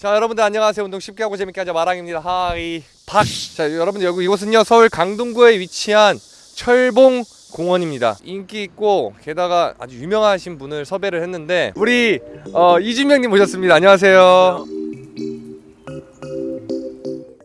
자 여러분들 안녕하세요. 운동 쉽게 하고 재밌게 하자 마랑입니다. Hi 박자 여러분들 여기 이곳은요 서울 강동구에 위치한 철봉 공원입니다. 인기 있고 게다가 아주 유명하신 분을 섭외를 했는데 우리 어, 이준명님 모셨습니다. 안녕하세요.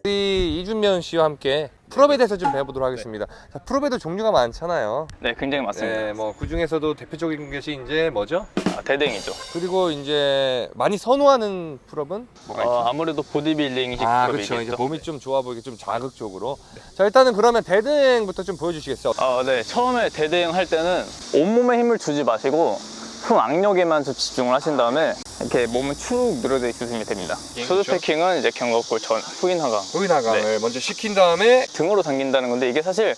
우리 이준명 씨와 함께 pull-up에 대해서 좀 배워보도록 하겠습니다 자, pull-up에도 종류가 많잖아요 네, 굉장히 많습니다. 네, 뭐 그 중에서도 대표적인 것이 이제 뭐죠? 아, dead hang이죠. 그리고 이제 많이 선호하는 pull-up은 뭐가 있죠? 어, 아무래도 보디빌딩식 아. 그렇죠 이제 몸이 좀 좋아 보이게 좀 자극적으로 자 일단은 그러면 dead hang부터 좀 보여주시겠어요? 어, 네. 처음에 dead hang 할 때는 온몸에 힘을 주지 마시고 흠 악력에만 좀 집중을 하신 다음에 이렇게 몸을 축 늘어져 있으시면 됩니다. 예, shoulder 그렇죠. packing은 이제 견갑골 전 후인 하강 거기 하강을 먼저 시킨 다음에 등으로 당긴다는 건데 이게 사실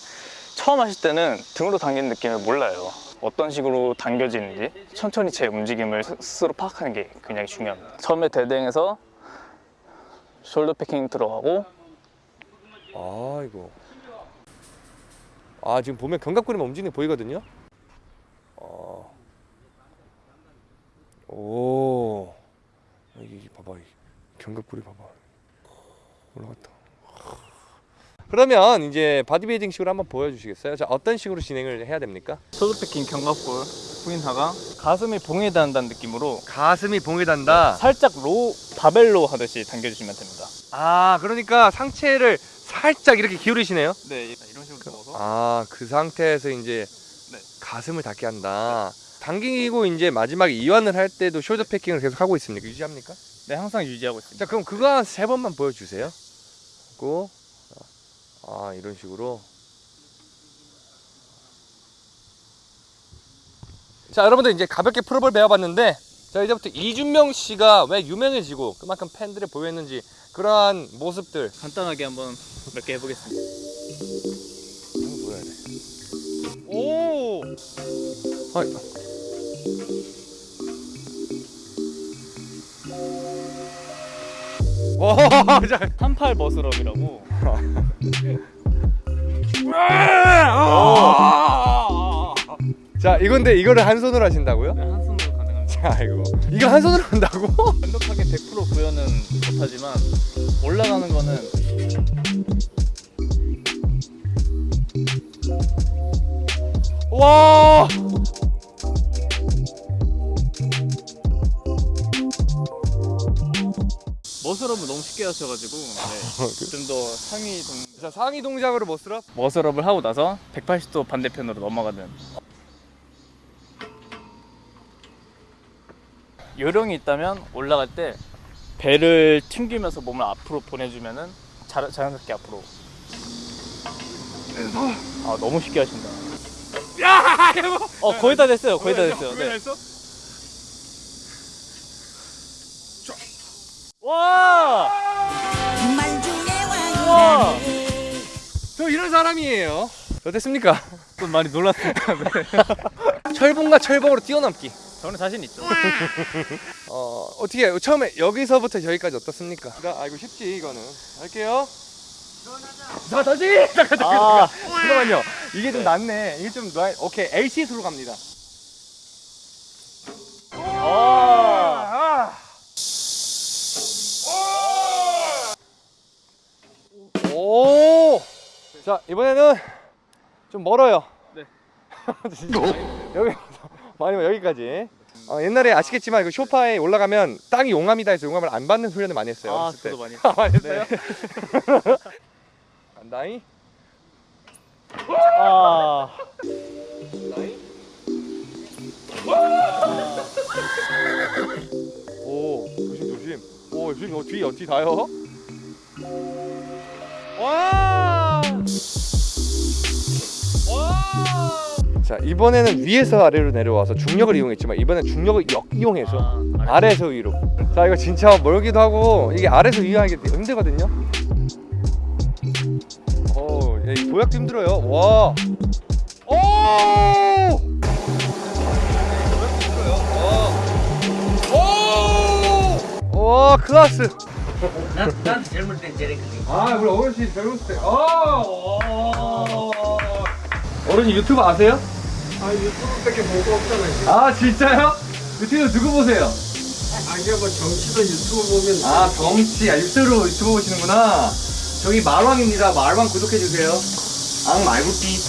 처음 하실 때는 등으로 당기는 느낌을 몰라요. 어떤 식으로 당겨지는지 천천히 제 움직임을 스- 스스로 파악하는 게 굉장히 중요합니다. 처음에 dead hang에서 shoulder packing 들어가고 아이고 아 지금 보면 견갑골이 움직이는 게 보이거든요 어. 오. 여기 봐봐 이 견갑골이 봐봐. 올라갔다. 그러면 이제 바디빌딩 식으로 한번 보여주시겠어요? 자 어떤 식으로 진행을 해야 됩니까? shoulder packing 견갑골 후인 하강 가슴이 봉에 닿는다는 느낌으로 가슴이 봉에 닿는다? 살짝 row 바벨 row 하듯이 당겨주시면 됩니다. 아 그러니까 상체를 살짝 이렇게 기울이시네요? 네, 이런 식으로 넣어서. 아 그 상태에서 이제 네. 가슴을 닿게 한다 당기고 이제 마지막에 이완을 할 때도 shoulder packing을 계속 하고 있습니까? 유지합니까? 네, 항상 유지하고 있습니다. 자 그럼 그거 한 세 번만 보여주세요 그리고 아 이런 식으로 자 여러분들 이제 가볍게 풀업을 배워봤는데 자 이제부터 이준명 씨가 왜 유명해지고 그만큼 팬들이 보였는지 그러한 모습들 간단하게 한번 몇 개 해보겠습니다. 한번 보여야 돼. 오. 아이. 한팔 머슬업이라고. 자, 이건데 이거를 한 손으로 하신다고요? 네, 한 손으로 가능합니다. 자, 이거 이거 한 손으로 한다고? 완벽하게 100% 구현은 못하지만 올라가는 거는 와. 머슬업을 너무 쉽게 하셔가지고 네, 좀 더 상위 동 자, 상위 동작으로 뭐 쓰라? 머슬업을 하고 나서 180도 반대편으로 넘어가는. 요령이 있다면 올라갈 때 배를 튕기면서 몸을 앞으로 보내주면은 자, 자연스럽게 앞으로. 아 너무 쉽게 하신다. 야. 어 거의 다 됐어요 거의 다 됐어요. 네. 했어? 와! 와! 저 이런 사람이에요. 어땠습니까? 좀 많이 놀랐습니다 네. 철봉과 철봉으로 뛰어넘기. 저는 자신 있죠 어 어떻게 처음에 여기서부터 여기까지 어떻습니까? 아 이거 쉽지 이거는 할게요. 자 다시 잠깐 잠깐 아. 잠깐 잠깐만요. 이게 좀 낫네. 이게 좀 나. 오케이 LCS로 갑니다. 아. 아. 오. 자 이번에는 좀 멀어요. 네. 여기 많이 여기까지. 어, 옛날에 아시겠지만 그 쇼파에 올라가면 땅이 용암이다 해서 용암을 안 받는 훈련을 많이 했어요. 아 어렸을 때. 저도 많이 아, 많이 했어요? 네. 간다잉. 아 오 조심 조심. 오 조심 어, 뒤 어디 다요? 와. 자 이번에는 위에서 아래로 내려와서 중력을 이용했지만 이번엔 중력을 역이용해서 아, 아래. 아래에서 위로. 자 이거 진짜 멀기도 하고 이게 아래에서 위하기 힘들거든요. 어, 야, 이 도약도 힘들어요. 와. 오. 와. 오. 와 클라스. 난, 난 젊을 땐 저랬거든. 아 우리 어르신 젊었을 때. 아. 와. 어른이 유튜브 아세요? 아, 유튜브밖에 보고 없잖아요. 아 진짜요? 유튜브 누구 보세요? 아, 자기가 뭐 정치도 유튜브 보면 아 정치 아 유튜브로 유튜브 보시는구나 저기 말왕입니다 말왕 구독해주세요 앙 말구띠